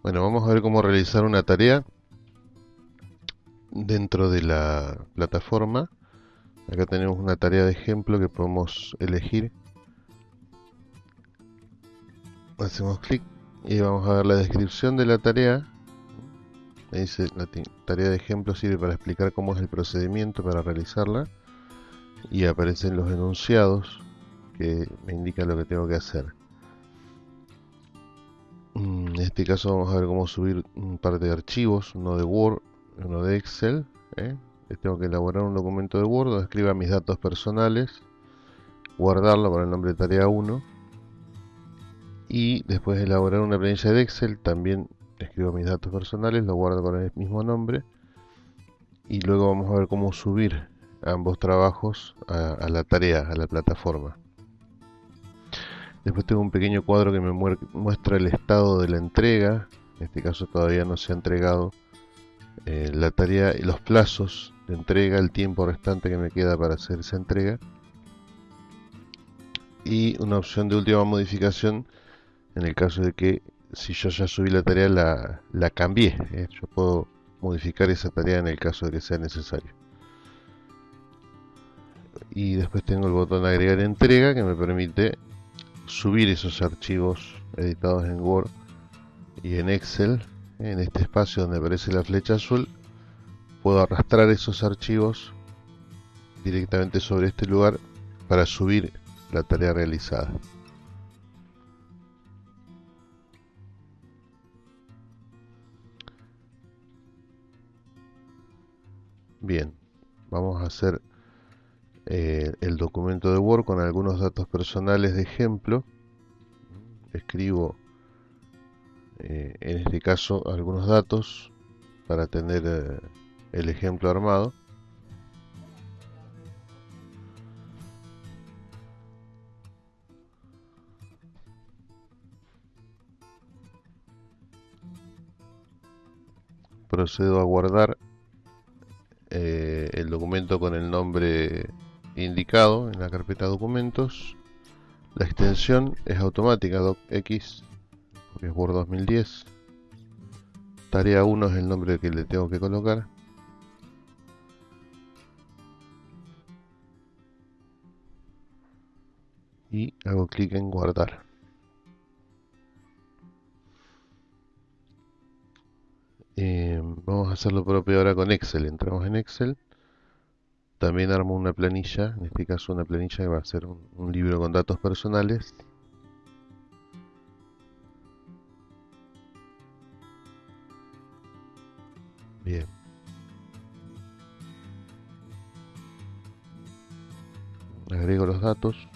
Bueno, vamos a ver cómo realizar una tarea dentro de la plataforma. Acá tenemos una tarea de ejemplo que podemos elegir. Hacemos clic y vamos a ver la descripción de la tarea. dice la tarea de ejemplo sirve para explicar cómo es el procedimiento para realizarla. Y aparecen los enunciados que me indican lo que tengo que hacer. En este caso vamos a ver cómo subir un par de archivos, uno de Word, uno de Excel. ¿eh? Tengo que elaborar un documento de Word donde escriba mis datos personales, guardarlo con el nombre de tarea 1 y después de elaborar una planilla de Excel también escribo mis datos personales, lo guardo con el mismo nombre y luego vamos a ver cómo subir ambos trabajos a la tarea, a la plataforma. Después tengo un pequeño cuadro que me muestra el estado de la entrega. En este caso todavía no se ha entregado eh, la tarea y los plazos de entrega, el tiempo restante que me queda para hacer esa entrega. Y una opción de última modificación en el caso de que si yo ya subí la tarea la, la cambié. ¿eh? Yo puedo modificar esa tarea en el caso de que sea necesario. Y después tengo el botón agregar entrega que me permite subir esos archivos editados en Word y en Excel en este espacio donde aparece la flecha azul puedo arrastrar esos archivos directamente sobre este lugar para subir la tarea realizada. Bien vamos a hacer eh, el documento de Word con algunos datos personales de ejemplo. Escribo, eh, en este caso, algunos datos para tener eh, el ejemplo armado. Procedo a guardar el documento con el nombre indicado en la carpeta documentos. La extensión es automática, docx, porque es Word 2010. Tarea 1 es el nombre que le tengo que colocar. Y hago clic en guardar. Eh, vamos a hacer lo propio ahora con Excel. Entramos en Excel también armo una planilla, en este caso una planilla que va a ser un, libro con datos personales. Bien. Agrego los datos.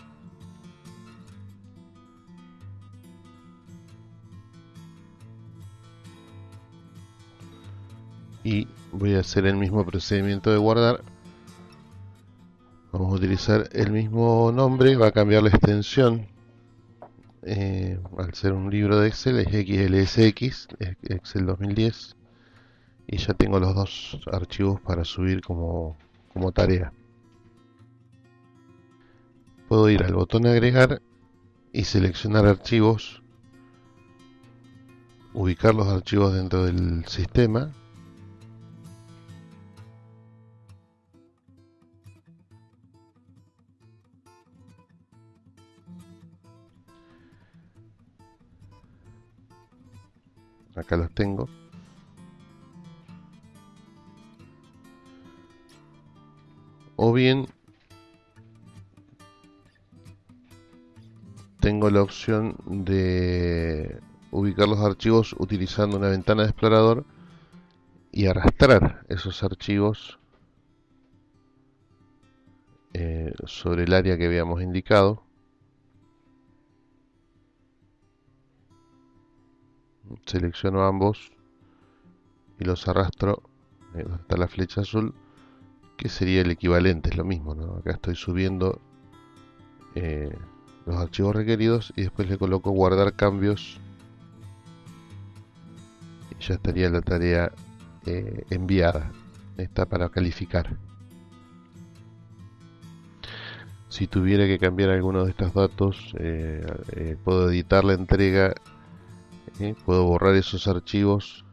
Y voy a hacer el mismo procedimiento de guardar utilizar el mismo nombre, va a cambiar la extensión. Eh, al ser un libro de Excel es XLSX, Excel 2010. Y ya tengo los dos archivos para subir como, como tarea. Puedo ir al botón agregar y seleccionar archivos, ubicar los archivos dentro del sistema acá los tengo. O bien tengo la opción de ubicar los archivos utilizando una ventana de explorador y arrastrar esos archivos eh, sobre el área que habíamos indicado selecciono ambos y los arrastro eh, está la flecha azul que sería el equivalente, es lo mismo acá estoy subiendo eh, los archivos requeridos y después le coloco guardar cambios. Y ya estaría la tarea eh, enviada está para calificar. Si tuviera que cambiar alguno de estos datos puedo editar la entrega puedo borrar esos archivos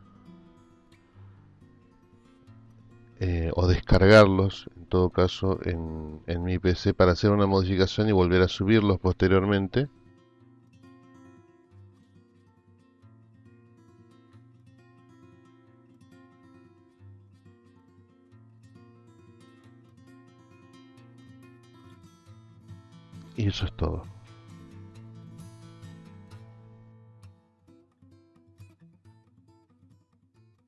eh, o descargarlos en todo caso en, en mi PC para hacer una modificación y volver a subirlos posteriormente. Y eso es todo